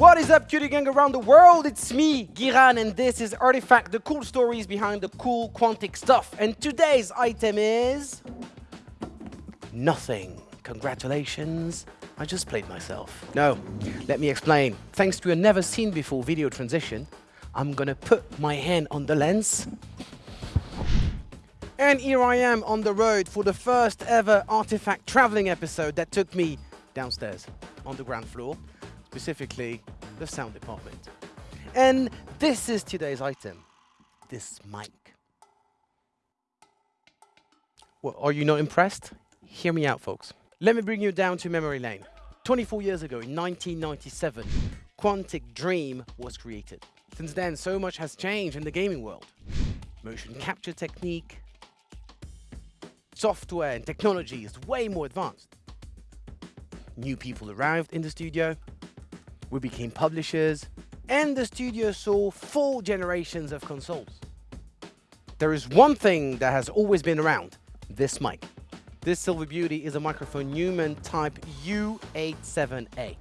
What is up, cutie gang around the world? It's me, Giran, and this is Artifact, the cool stories behind the cool Quantic stuff. And today's item is... Nothing. Congratulations. I just played myself. No, let me explain. Thanks to a never seen before video transition, I'm gonna put my hand on the lens. And here I am on the road for the first ever Artifact traveling episode that took me downstairs on the ground floor specifically the sound department. And this is today's item, this mic. Well, are you not impressed? Hear me out, folks. Let me bring you down to memory lane. 24 years ago, in 1997, Quantic Dream was created. Since then, so much has changed in the gaming world. Motion capture technique, software and technology is way more advanced. New people arrived in the studio, we became publishers, and the studio saw four generations of consoles. There is one thing that has always been around, this mic. This Silver Beauty is a microphone Neumann Type U87A.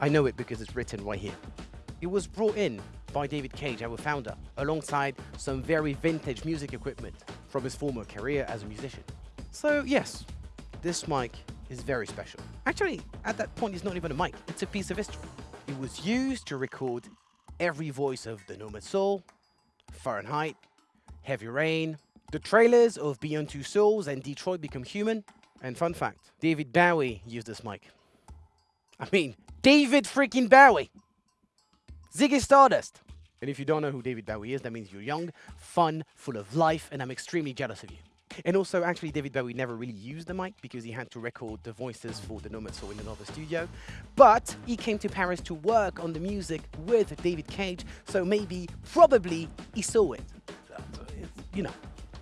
I know it because it's written right here. It was brought in by David Cage, our founder, alongside some very vintage music equipment from his former career as a musician. So yes, this mic is very special. Actually, at that point, it's not even a mic, it's a piece of history. It was used to record every voice of The Nomad Soul, Fahrenheit, Heavy Rain, the trailers of Beyond Two Souls and Detroit Become Human. And fun fact, David Bowie used this mic. I mean, David freaking Bowie! Ziggy Stardust! And if you don't know who David Bowie is, that means you're young, fun, full of life, and I'm extremely jealous of you. And also, actually, David Bowie never really used the mic because he had to record the voices for the Nomad Soul in another studio. But he came to Paris to work on the music with David Cage, so maybe, probably, he saw it. You know.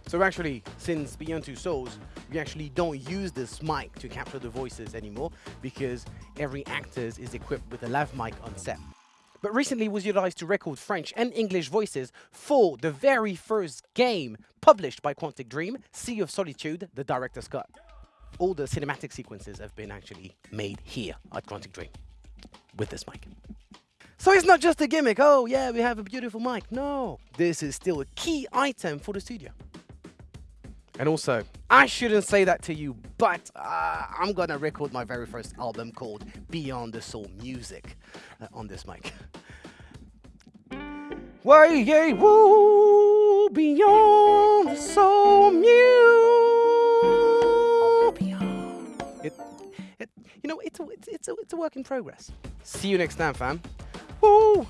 So actually, since Beyond Two Souls, we actually don't use this mic to capture the voices anymore because every actor is equipped with a lav mic on set but recently was utilized to record French and English voices for the very first game published by Quantic Dream, Sea of Solitude, the director's cut. All the cinematic sequences have been actually made here at Quantic Dream with this mic. So it's not just a gimmick, oh yeah, we have a beautiful mic. No, this is still a key item for the studio. And also, I shouldn't say that to you, but uh, I'm gonna record my very first album called Beyond the Soul Music uh, on this mic. Why, yeah, woo, beyond the soul music. It, it, you know, it's a, it's, it's, a, it's a work in progress. See you next time, fam. Woo!